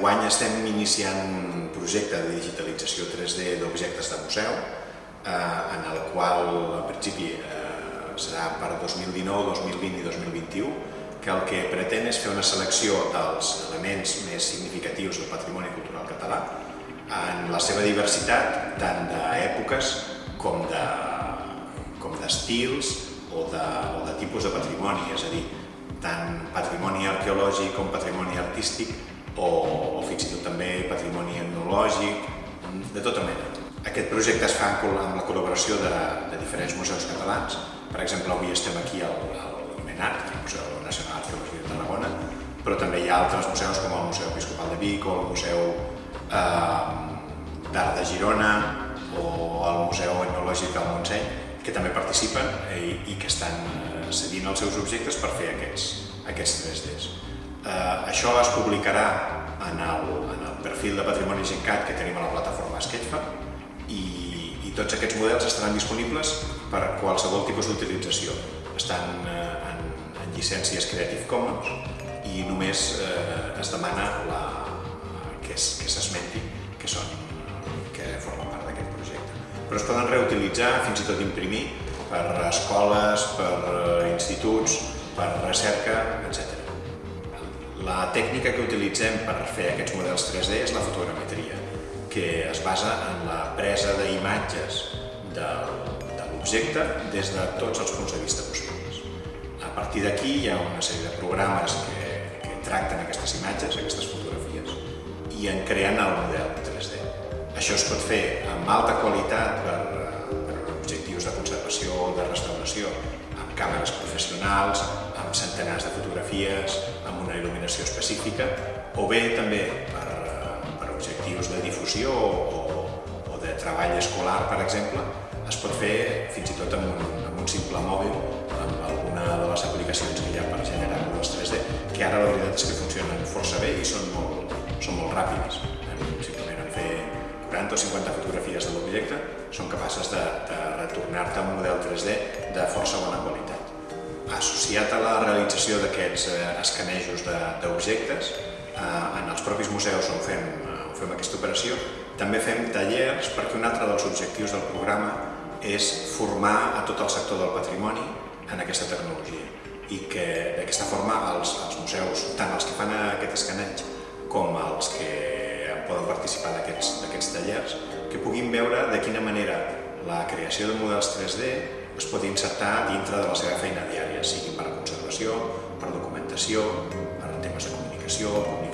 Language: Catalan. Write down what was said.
Guany estem iniciant un projecte de digitalització 3D d'objectes de museu, eh, en el qual, en principi, eh, serà per 2019, 2020 i 2021, que el que pretén és fer una selecció dels elements més significatius del patrimoni cultural català en la seva diversitat, tant d'èpoques com de d'estils o, de, o de tipus de patrimoni, és a dir, tant patrimoni arqueològic com patrimoni artístic o, o fins i tot també patrimoni etnològic, de tota mena. Aquest projecte es fa amb la col·laboració de, de diferents museus catalans. Per exemple, avui estem aquí al, al MENAT, el Museu Nacional d'Arqueologia de Tarragona, però també hi ha altres museus com el Museu Episcopal de Vic o el Museu eh, d'Art de Girona o el Museu Etnològic del Montseny, que també participen i, i que estan eh, cedint els seus objectes per fer aquests, aquests 3Ds. Eh, això es publicarà en el, en el perfil de Patrimoni Gencat que tenim a la plataforma Sketchfab i, i tots aquests models estaran disponibles per a qualsevol tipus d'utilització. Estan eh, en, en llicències Creative Commons i només eh, es demana la, que s'esmenti que, que són que formen part d'aquest projecte. Però es poden reutilitzar, fins i tot imprimir, per escoles, per instituts, per recerca, etc. La tècnica que utilitzem per fer aquests models 3D és la fotogrametria, que es basa en la presa d'imatges de, de l'objecte des de tots els punts de vista possibles. A partir d'aquí hi ha una sèrie de programes que, que tracten aquestes imatges, aquestes fotografies, i en creen el model 3D. Això es pot fer amb alta qualitat per, per objectius de conservació o de restauració, amb càmeres professionals, centenars de fotografies, amb una il·luminació específica, o bé també per, per objectius de difusió o, o de treball escolar, per exemple, es pot fer fins i tot amb un, amb un simple mòbil, amb alguna de les aplicacions que hi ha per generar models 3D, que ara la veritat és que funcionen força bé i són molt, són molt ràpides. Simplement en fer 40 o 50 fotografies de l'objecte són capaces de, de retornar-te un model 3D de força bona qualitat. Associat a la realització d'aquests eh, escanejos d'objectes, eh, en els propis museus on fem, on fem aquesta operació, també fem tallers perquè un altre dels objectius del programa és formar a tot el sector del patrimoni en aquesta tecnologia i que d'aquesta forma els, els museus, tant els que fan aquest escaneig com els que poden participar d'aquests tallers, que puguin veure de quina manera la creació de models 3D es pot insertar dintre de la seva feina diària, sigui per conservació, per documentació, per temes de comunicació, comunicar